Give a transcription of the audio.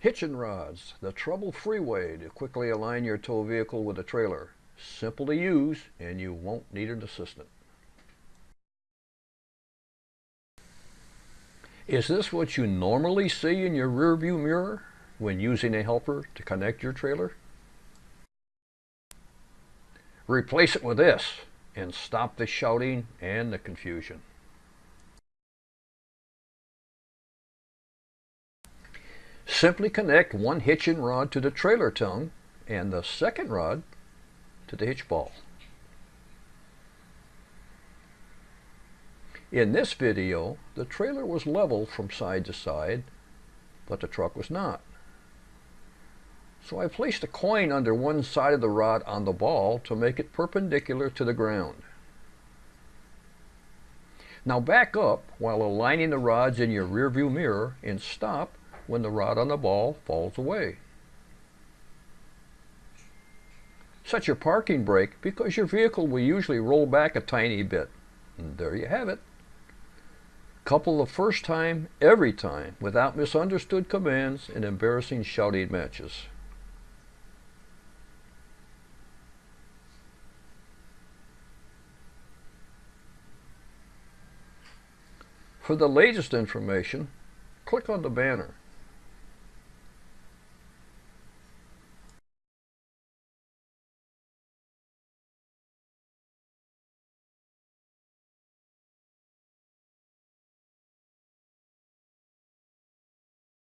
Hitching rods, the trouble-free way to quickly align your tow vehicle with a trailer. Simple to use and you won't need an assistant. Is this what you normally see in your rearview mirror when using a helper to connect your trailer? Replace it with this and stop the shouting and the confusion. Simply connect one hitching rod to the trailer tongue and the second rod to the hitch ball. In this video, the trailer was level from side to side, but the truck was not. So I placed a coin under one side of the rod on the ball to make it perpendicular to the ground. Now back up while aligning the rods in your rearview mirror and stop when the rod on the ball falls away. Set your parking brake because your vehicle will usually roll back a tiny bit. And there you have it. Couple the first time, every time, without misunderstood commands and embarrassing shouting matches. For the latest information, click on the banner.